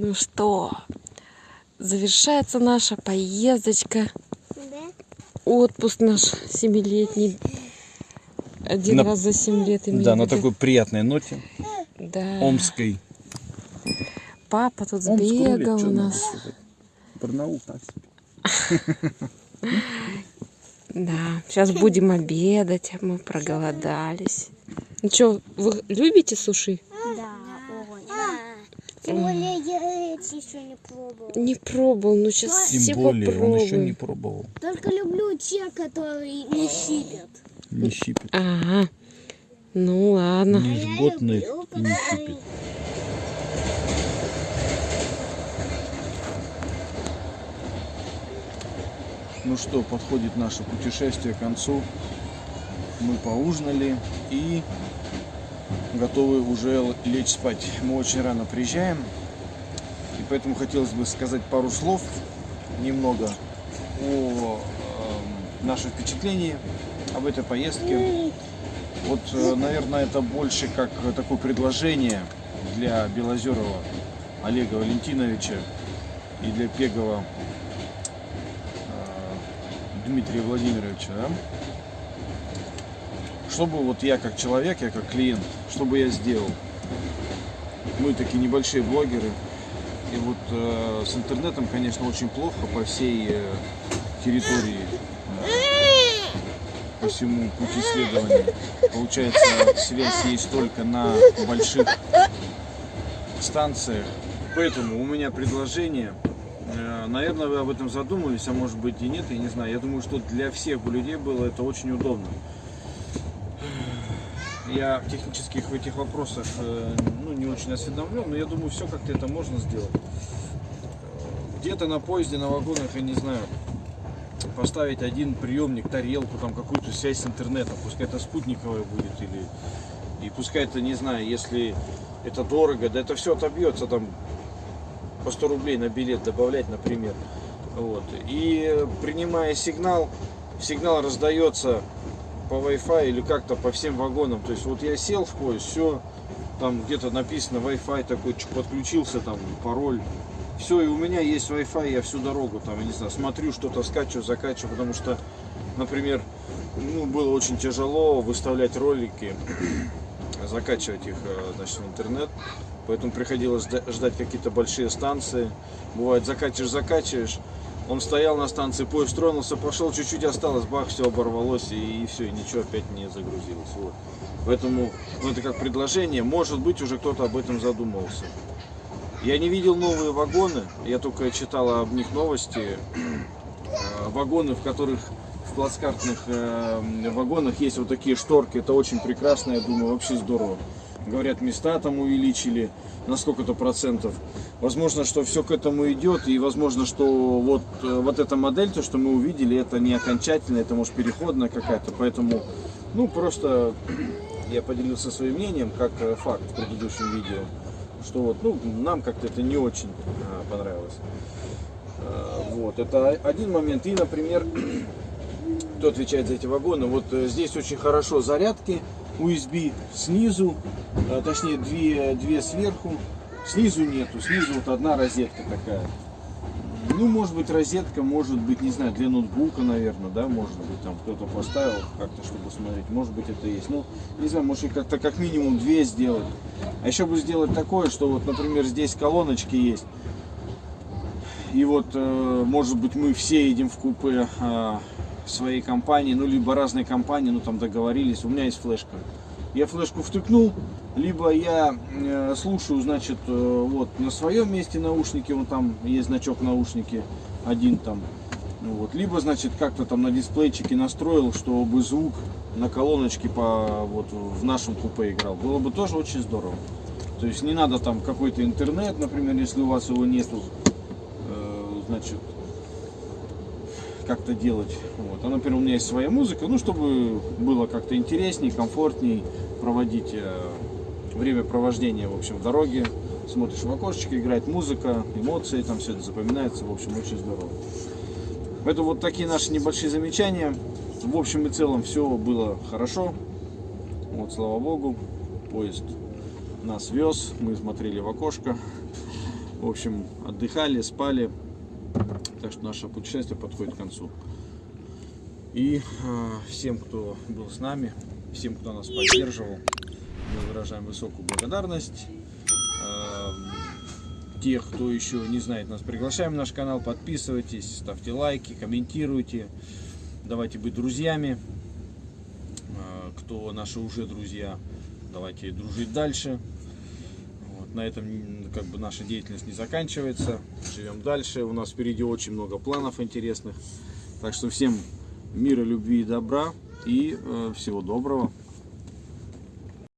Ну что, завершается наша поездочка. Да? Отпуск наш семилетний. Один На- раз за семь лет Да, в на такой приятной ноте, Да. омской. Папа тут сбегал у нас. Барнаул так. Да, сейчас будем обедать, а мы проголодались. Ну что, вы любите суши? Да, ой. Тем более я эти еще не пробовала. Не пробовал, ну сейчас Тем все более, он попробуем. еще не пробовал. Только люблю те, которые не щипят. Не щипит. Ага. Ну ладно. Не жготных и не щипит. Ну что, подходит наше путешествие к концу. Мы поужинали и готовы уже лечь спать. Мы очень рано приезжаем. Поэтому хотелось бы сказать пару слов немного о эм, нашем впечатлении об этой поездке. Вот, э, наверное, это больше как такое предложение для Белозерова Олега Валентиновича и для Пегова э, Дмитрия Владимировича, да? Чтобы вот я как человек, я как клиент, что бы я сделал? Мы такие небольшие блогеры, и вот э, с интернетом, конечно, очень плохо по всей э, территории, э, по всему пути исследования. Получается, связь есть только на больших станциях. Поэтому у меня предложение. Э, Наверное, вы об этом задумывались, а может быть и нет, я не знаю. Я думаю, что для всех бы людей было это очень удобно. Я в технических в этих вопросах э, ну, не очень осведомлен, но я думаю, все как-то это можно сделать. Где-то на поезде, на вагонах, я не знаю, поставить один приемник, тарелку, там какую-то связь с интернетом, пускай это спутниковая будет, или и пускай это, не знаю, если это дорого, да это все отобьется там по 100 рублей на билет добавлять, например. Вот. И принимая сигнал, сигнал раздается по Wi-Fi или как-то по всем вагонам. То есть вот я сел в поезд, все, там где-то написано Wi-Fi такой, подключился, там пароль. Все, и у меня есть Wi-Fi, я всю дорогу там, я не знаю, смотрю что-то, скачиваю, закачиваю, потому что, например, ну, было очень тяжело выставлять ролики, закачивать их, э, значит, в интернет. Поэтому приходилось жда- ждать какие-то большие станции. Бывает, закачиваешь, закачиваешь. Он стоял на станции, поезд тронулся, пошел, чуть-чуть осталось, бах, все оборвалось, и, все, и ничего опять не загрузилось. Вот. Поэтому, ну, это как предложение, может быть, уже кто-то об этом задумывался. Я не видел новые вагоны, я только читал об них новости. Э, Вагоны, в которых в плацкартных э, вагонах есть вот такие шторки, это очень прекрасно, я думаю, вообще здорово. Говорят, места там увеличили на сколько-то процентов. Возможно, что все к этому идет, и возможно, что вот, э, вот эта модель, то, что мы увидели, это не окончательная, это может переходная какая-то, поэтому, ну, просто я поделился своим мнением, как э, факт в предыдущем видео, что вот, ну, нам как-то это не очень э, понравилось. Вот, это один момент. И, например, кто отвечает за эти вагоны, вот здесь очень хорошо зарядки USB снизу, э, точнее две, две сверху, снизу нету, снизу вот одна розетка такая. Ну, может быть, розетка, может быть, не знаю, для ноутбука, наверное, да, может быть, там кто-то поставил как-то, чтобы смотреть, может быть, это есть. Ну, не знаю, может, как-то как минимум две сделать. А еще бы сделать такое, что вот, например, здесь колоночки есть, и вот, э, может быть, мы все едем в купе своей компании, ну, либо разные компании, ну, там договорились, у меня есть флешка. Я флешку втыкнул, либо я э, слушаю, значит, э, вот на своем месте наушники, вот там есть значок наушники, один там, ну, вот, либо, значит, как-то там на дисплейчике настроил, чтобы звук на колоночке по, вот, в нашем купе играл. Было бы тоже очень здорово. То есть не надо там какой-то интернет, например, если у вас его нету, э, значит, как-то делать. Вот. А, например, у меня есть своя музыка, ну, чтобы было как-то интересней, комфортней проводить э, время провождения, в общем, в дороге. Смотришь в окошечко, играет музыка, эмоции, там все это запоминается, в общем, очень здорово. Это вот такие наши небольшие замечания. В общем и целом все было хорошо. Вот, слава богу, поезд нас вез, мы смотрели в окошко. В общем, отдыхали, спали. Так что наше путешествие подходит к концу. И э, всем, кто был с нами, всем, кто нас поддерживал, мы выражаем высокую благодарность. Э, тех, кто еще не знает нас, приглашаем на наш канал, подписывайтесь, ставьте лайки, комментируйте, давайте быть друзьями. Э, Кто наши уже друзья, давайте дружить дальше. На этом как бы наша деятельность не заканчивается. Живем дальше. У нас впереди очень много планов интересных. Так что всем мира, любви и добра и э, всего доброго.